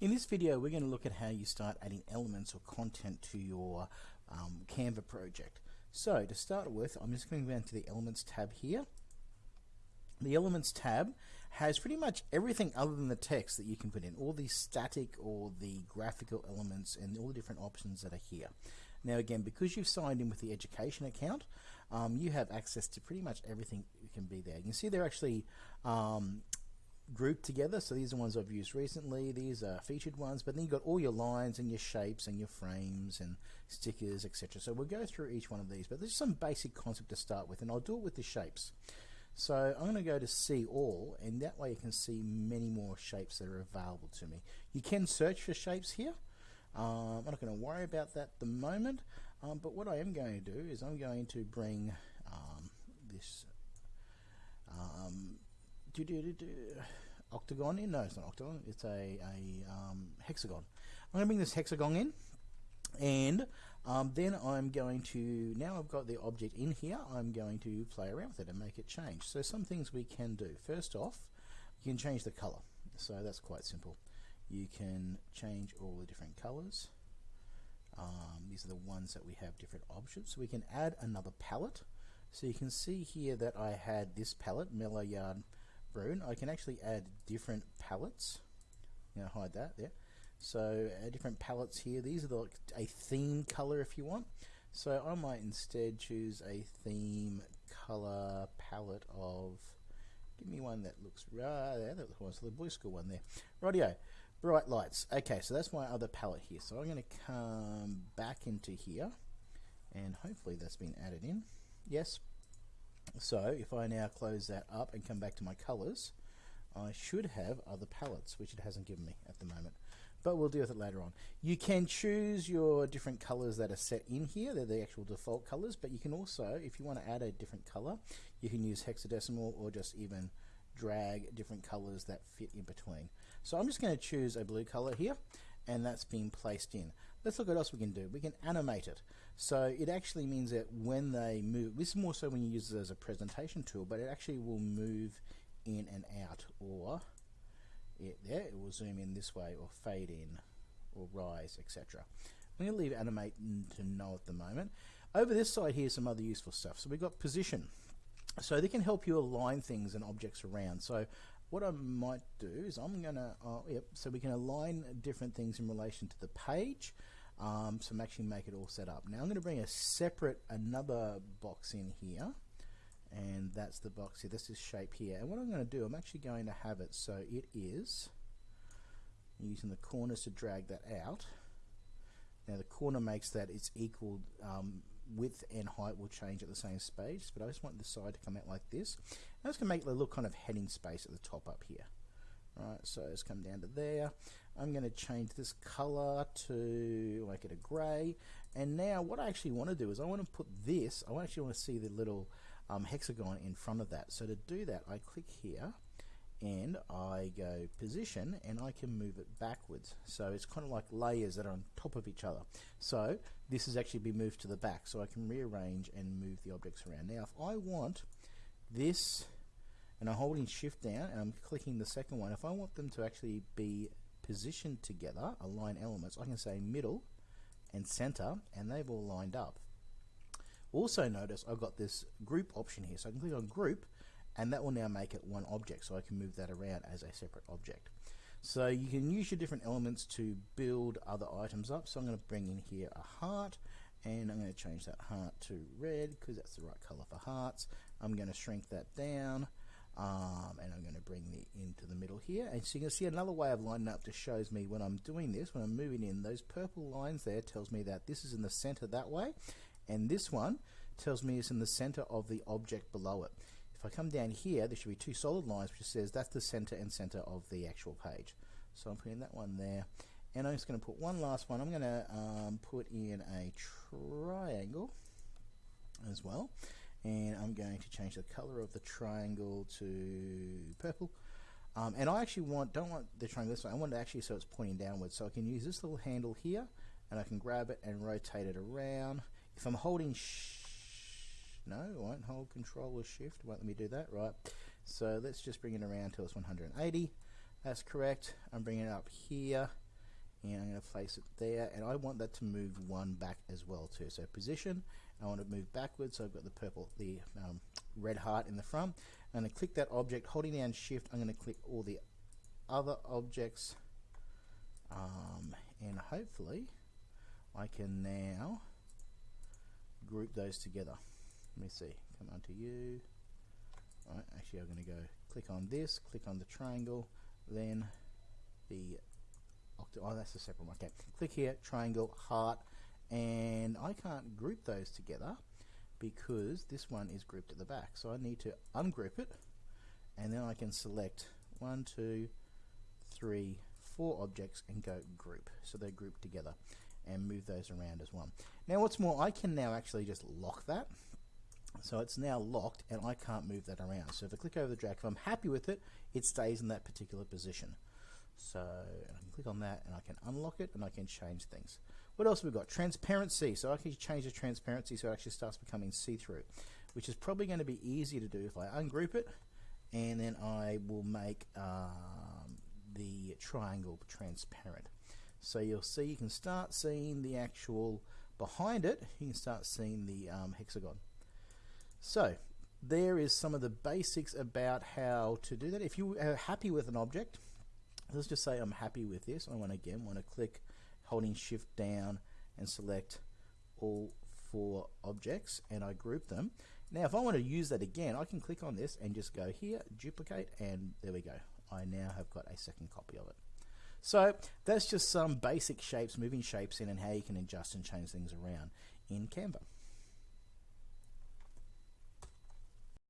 In this video we're going to look at how you start adding elements or content to your um, Canva project. So to start with I'm just going to go into the Elements tab here. The Elements tab has pretty much everything other than the text that you can put in, all the static or the graphical elements and all the different options that are here. Now again, because you've signed in with the education account, um, you have access to pretty much everything that can be there. You can see they're actually um, grouped together. So these are ones I've used recently. These are featured ones, but then you've got all your lines and your shapes and your frames and stickers, etc. So we'll go through each one of these, but there's some basic concept to start with, and I'll do it with the shapes. So I'm going to go to see all, and that way you can see many more shapes that are available to me. You can search for shapes here. Um, I'm not going to worry about that at the moment, um, but what I am going to do is I'm going to bring um, this octagon in. No, it's not octagon. It's a, a um, hexagon. I'm going to bring this hexagon in and um, then I'm going to, now I've got the object in here, I'm going to play around with it and make it change. So some things we can do. First off, you can change the color. So that's quite simple. You can change all the different colors. Um, these are the ones that we have different options. So we can add another palette. So you can see here that I had this palette, Mellow Yarn Brune. I can actually add different palettes. I'm going to hide that there. So uh, different palettes here. These are the, like a theme color if you want. So I might instead choose a theme color palette of. Give me one that looks right there. That looks the Blue School one there. Radio. Bright lights. Okay, so that's my other palette here. So I'm going to come back into here, and hopefully that's been added in. Yes. So if I now close that up and come back to my colors, I should have other palettes, which it hasn't given me at the moment but we'll deal with it later on. You can choose your different colors that are set in here. They're the actual default colors, but you can also, if you want to add a different color, you can use hexadecimal or just even drag different colors that fit in between. So I'm just going to choose a blue color here, and that's been placed in. Let's look at what else we can do. We can animate it. So it actually means that when they move, this is more so when you use it as a presentation tool, but it actually will move in and out or it there, it will zoom in this way or fade in or rise, etc. I'm going to leave animate to no at the moment. Over this side here, some other useful stuff. So we've got position. So they can help you align things and objects around. So what I might do is I'm going to, uh, yep, so we can align different things in relation to the page. Um, so I'm actually make it all set up. Now I'm going to bring a separate, another box in here and that's the box here. This is shape here. And what I'm going to do, I'm actually going to have it so it is using the corners to drag that out. Now the corner makes that it's equal um, width and height will change at the same space, but I just want the side to come out like this. I'm just going to make the little kind of heading space at the top up here. Right, so it's come down to there. I'm going to change this color to make it a grey. And now what I actually want to do is I want to put this, I actually want to see the little um, hexagon in front of that. So to do that, I click here and I go position and I can move it backwards. So it's kind of like layers that are on top of each other. So this has actually been moved to the back so I can rearrange and move the objects around. Now if I want this and I'm holding shift down and I'm clicking the second one, if I want them to actually be positioned together, align elements, I can say middle and center and they've all lined up. Also notice I've got this group option here. So I can click on group and that will now make it one object. So I can move that around as a separate object. So you can use your different elements to build other items up. So I'm going to bring in here a heart and I'm going to change that heart to red because that's the right color for hearts. I'm going to shrink that down um, and I'm going to bring the into the middle here. And so you can see another way of lining up just shows me when I'm doing this, when I'm moving in, those purple lines there tells me that this is in the center that way and this one tells me it's in the center of the object below it. If I come down here, there should be two solid lines which says that's the center and center of the actual page. So I'm putting that one there. And I'm just going to put one last one. I'm going to um, put in a triangle as well. And I'm going to change the color of the triangle to purple. Um, and I actually want, don't want the triangle this way, I want it actually so it's pointing downwards. So I can use this little handle here, and I can grab it and rotate it around. If I'm holding no, won't hold control or shift. Won't let me do that. Right. So let's just bring it around till it's 180. That's correct. I'm bringing it up here and I'm going to place it there and I want that to move one back as well too so position I want to move backwards so I've got the purple the um, red heart in the front I'm going to click that object holding down shift I'm going to click all the other objects um, and hopefully I can now group those together let me see. Come on to you actually I'm going to go click on this click on the triangle then the oh that's a separate one. Okay click here triangle heart and I can't group those together because this one is grouped at the back. So I need to ungroup it and then I can select one two three four objects and go group. So they're grouped together and move those around as one. Now what's more I can now actually just lock that so it's now locked and I can't move that around so if I click over the drag if I'm happy with it it stays in that particular position so I can click on that and I can unlock it and I can change things. What else have we got? Transparency. So I can change the transparency so it actually starts becoming see-through, which is probably going to be easier to do if I ungroup it and then I will make um, the triangle transparent. So you'll see, you can start seeing the actual, behind it, you can start seeing the um, hexagon. So there is some of the basics about how to do that. If you are happy with an object, let's just say I'm happy with this. I want again want to click holding shift down and select all four objects and I group them. Now if I want to use that again I can click on this and just go here duplicate and there we go. I now have got a second copy of it. So that's just some basic shapes, moving shapes in and how you can adjust and change things around in Canva.